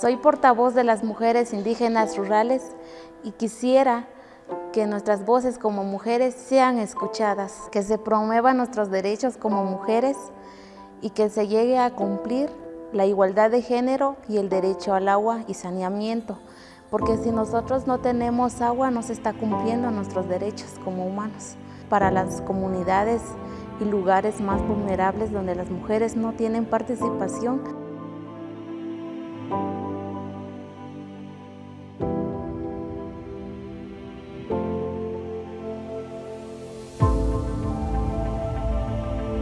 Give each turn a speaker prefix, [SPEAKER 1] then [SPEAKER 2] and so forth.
[SPEAKER 1] Soy portavoz de las mujeres indígenas rurales y quisiera que nuestras voces como mujeres sean escuchadas, que se promuevan nuestros derechos como mujeres y que se llegue a cumplir la igualdad de género y el derecho al agua y saneamiento, porque si nosotros no tenemos agua no se está cumpliendo nuestros derechos como humanos. Para las comunidades y lugares más vulnerables donde las mujeres no tienen participación,